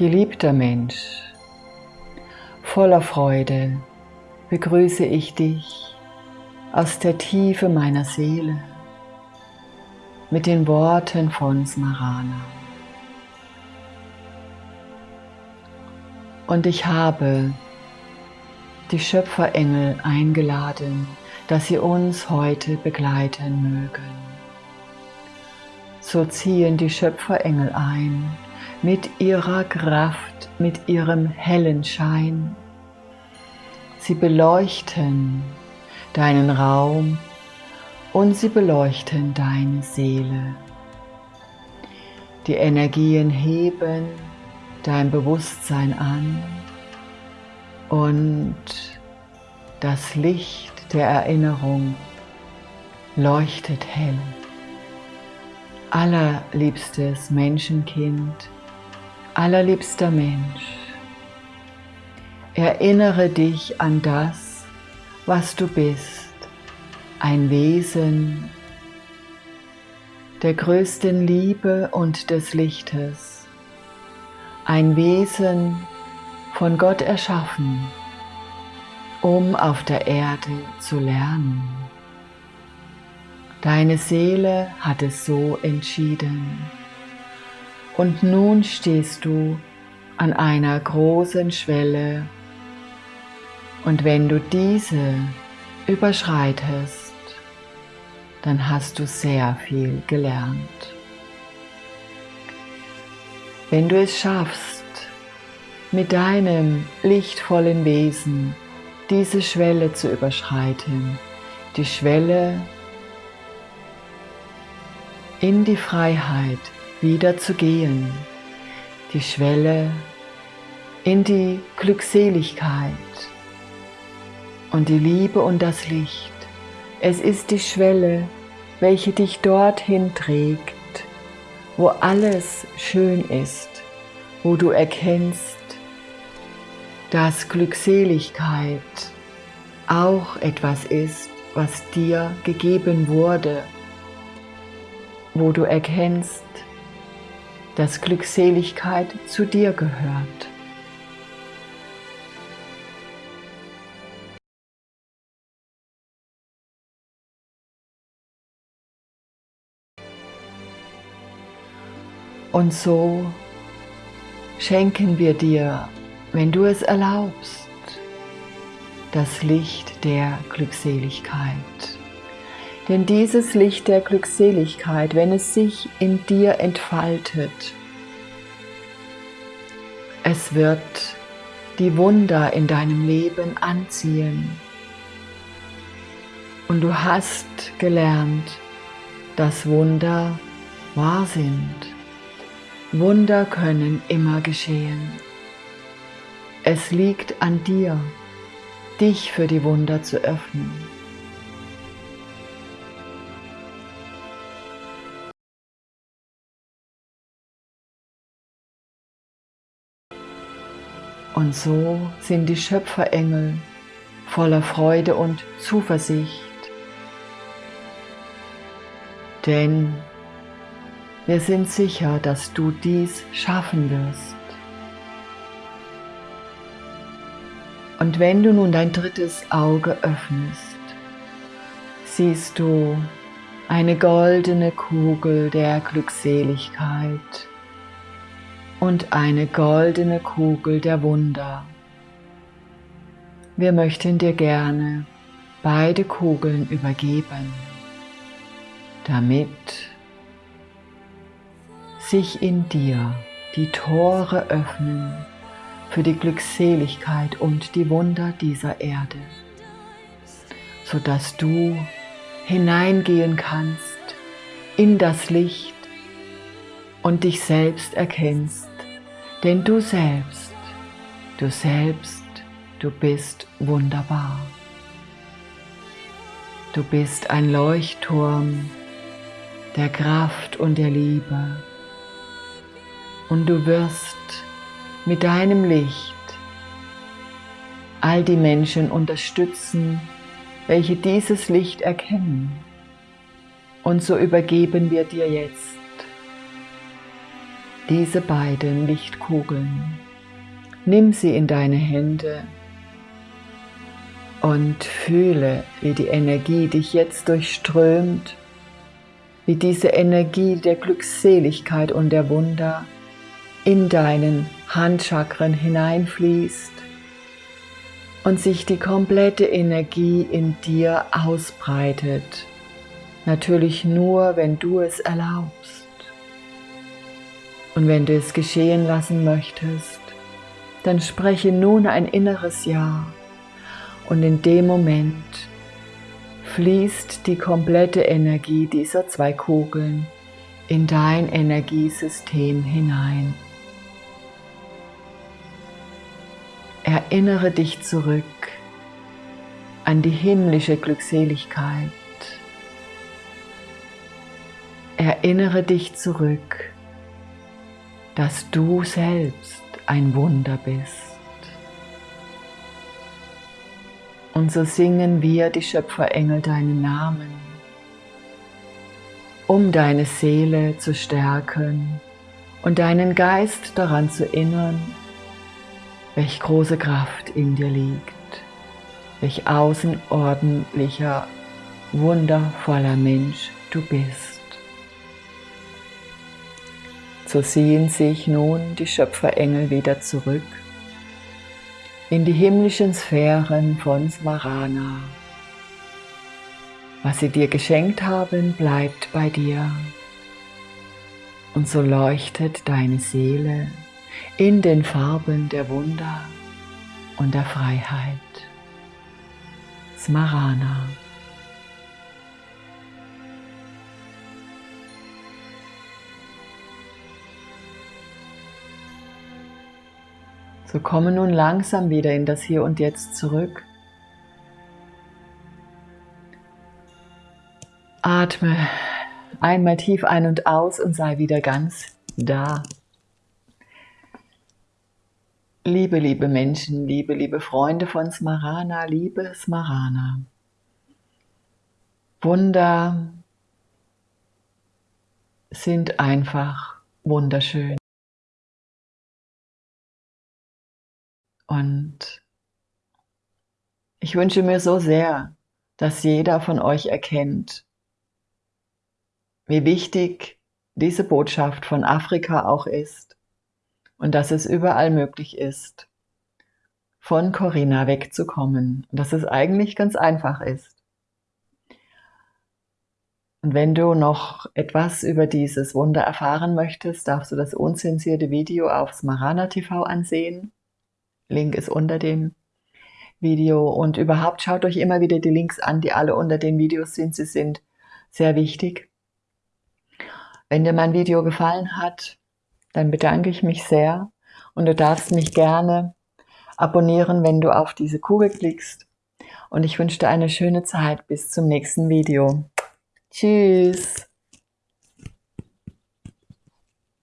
Geliebter Mensch, voller Freude begrüße ich dich aus der Tiefe meiner Seele mit den Worten von Smarana. Und ich habe die Schöpferengel eingeladen, dass sie uns heute begleiten mögen. So ziehen die Schöpferengel ein mit ihrer Kraft, mit ihrem hellen Schein. Sie beleuchten deinen Raum und sie beleuchten deine Seele. Die Energien heben dein Bewusstsein an und das Licht der Erinnerung leuchtet hell. Allerliebstes Menschenkind, allerliebster Mensch, erinnere dich an das, was du bist, ein Wesen der größten Liebe und des Lichtes, ein Wesen von Gott erschaffen, um auf der Erde zu lernen. Deine Seele hat es so entschieden. Und nun stehst du an einer großen Schwelle und wenn du diese überschreitest, dann hast du sehr viel gelernt. Wenn du es schaffst, mit deinem lichtvollen Wesen diese Schwelle zu überschreiten, die Schwelle in die Freiheit wieder zu gehen, die Schwelle in die Glückseligkeit und die Liebe und das Licht. Es ist die Schwelle, welche dich dorthin trägt, wo alles schön ist, wo du erkennst, dass Glückseligkeit auch etwas ist, was dir gegeben wurde wo du erkennst, dass Glückseligkeit zu dir gehört. Und so schenken wir dir, wenn du es erlaubst, das Licht der Glückseligkeit. Denn dieses Licht der Glückseligkeit, wenn es sich in dir entfaltet, es wird die Wunder in deinem Leben anziehen. Und du hast gelernt, dass Wunder wahr sind. Wunder können immer geschehen. Es liegt an dir, dich für die Wunder zu öffnen. Und so sind die Schöpferengel voller Freude und Zuversicht. Denn wir sind sicher, dass du dies schaffen wirst. Und wenn du nun dein drittes Auge öffnest, siehst du eine goldene Kugel der Glückseligkeit und eine goldene Kugel der Wunder. Wir möchten dir gerne beide Kugeln übergeben, damit sich in dir die Tore öffnen für die Glückseligkeit und die Wunder dieser Erde, sodass du hineingehen kannst in das Licht und dich selbst erkennst denn du selbst, du selbst, du bist wunderbar. Du bist ein Leuchtturm der Kraft und der Liebe. Und du wirst mit deinem Licht all die Menschen unterstützen, welche dieses Licht erkennen. Und so übergeben wir dir jetzt diese beiden Lichtkugeln. Nimm sie in deine Hände und fühle, wie die Energie dich jetzt durchströmt, wie diese Energie der Glückseligkeit und der Wunder in deinen Handchakren hineinfließt und sich die komplette Energie in dir ausbreitet. Natürlich nur, wenn du es erlaubst. Und wenn du es geschehen lassen möchtest, dann spreche nun ein inneres Ja. Und in dem Moment fließt die komplette Energie dieser zwei Kugeln in dein Energiesystem hinein. Erinnere dich zurück an die himmlische Glückseligkeit. Erinnere dich zurück, dass du selbst ein Wunder bist. Und so singen wir, die Schöpferengel, deinen Namen, um deine Seele zu stärken und deinen Geist daran zu erinnern, welch große Kraft in dir liegt, welch außerordentlicher, wundervoller Mensch du bist. So ziehen sich nun die Schöpferengel wieder zurück in die himmlischen Sphären von Smarana. Was sie dir geschenkt haben, bleibt bei dir. Und so leuchtet deine Seele in den Farben der Wunder und der Freiheit. Smarana. So komme nun langsam wieder in das Hier und Jetzt zurück. Atme einmal tief ein und aus und sei wieder ganz da. Liebe, liebe Menschen, liebe, liebe Freunde von Smarana, liebe Smarana. Wunder sind einfach wunderschön. Und ich wünsche mir so sehr, dass jeder von euch erkennt, wie wichtig diese Botschaft von Afrika auch ist und dass es überall möglich ist, von Corinna wegzukommen und dass es eigentlich ganz einfach ist. Und wenn du noch etwas über dieses Wunder erfahren möchtest, darfst du das unzensierte Video auf Smarana TV ansehen. Link ist unter dem Video und überhaupt schaut euch immer wieder die Links an, die alle unter den Videos sind. Sie sind sehr wichtig. Wenn dir mein Video gefallen hat, dann bedanke ich mich sehr und du darfst mich gerne abonnieren, wenn du auf diese Kugel klickst. Und ich wünsche dir eine schöne Zeit bis zum nächsten Video. Tschüss!